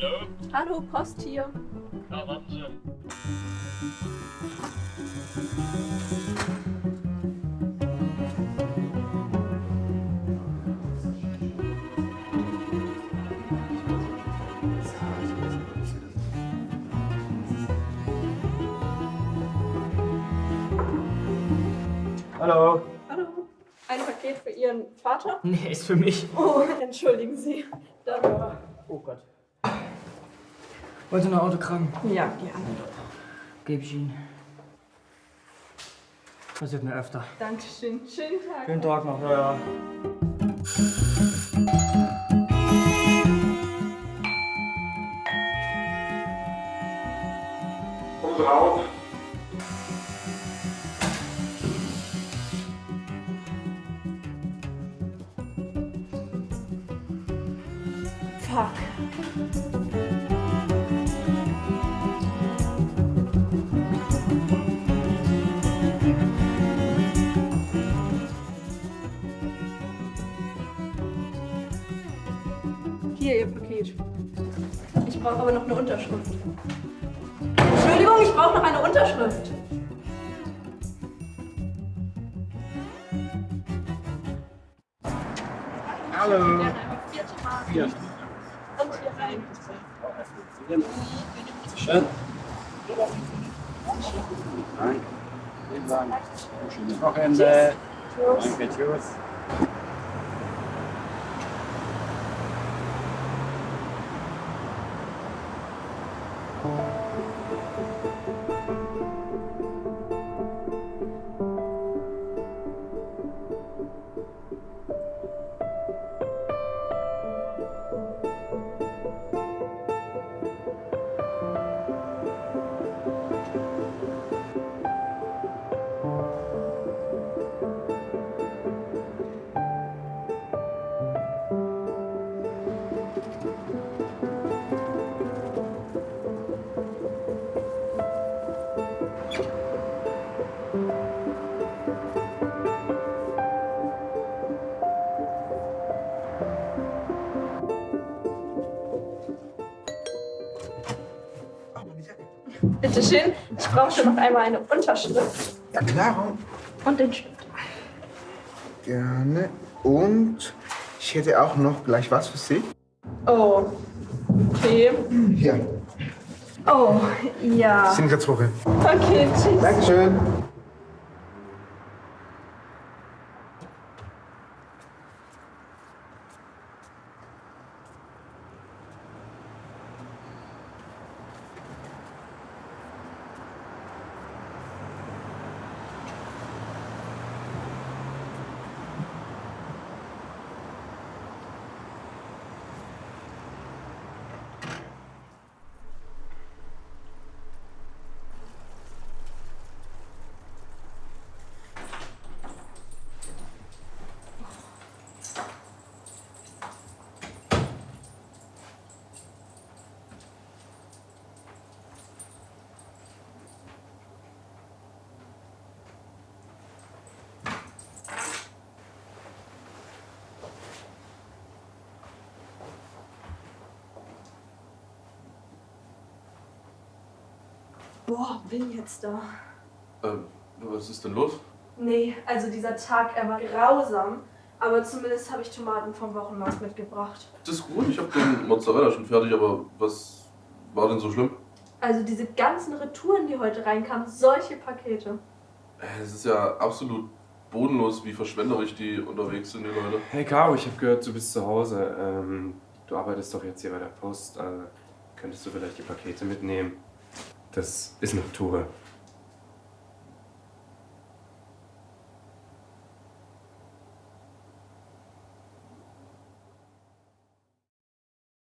Hallo? Hallo, Post hier. Ja, warten Sie. Hallo. Hallo. Ein Paket für Ihren Vater? Nee, ist für mich. Oh, entschuldigen Sie. Danke. Oh Gott. Wollt ihr noch Autogramm? Ja, gerne. Gebe ich Ihnen. Passiert mir öfter. Dankeschön. Schönen Tag. Schönen Tag noch. Ja, ja. Und raus. Fuck. Hier, Ihr Paket. Ich brauche aber noch eine Unterschrift. Entschuldigung, ich brauche noch eine Unterschrift. Hallo. Hier. Und hier rein. Schön. Danke. Vielen Dank. Schönes Wochenende. Danke, tschüss. Bitte schön. Ich brauche noch einmal eine Unterschrift Ja, klar. und den Stift. Gerne. Und ich hätte auch noch gleich was für Sie. Oh. Okay. Hier, Oh, ja. sind gezogen. Okay, tschüss. Dankeschön. Boah, bin jetzt da. Ähm, was ist denn los? Nee, also dieser Tag, er war grausam. Aber zumindest habe ich Tomaten vom Wochenmarkt mitgebracht. Das ist gut, ich habe den Mozzarella schon fertig, aber was war denn so schlimm? Also diese ganzen Retouren, die heute reinkamen, solche Pakete. Äh, Es ist ja absolut bodenlos, wie verschwenderisch die unterwegs sind, die Leute. Hey Caro, ich habe gehört, du bist zu Hause. Ähm, du arbeitest doch jetzt hier bei der Post. Also könntest du vielleicht die Pakete mitnehmen? Das ist eine Tour.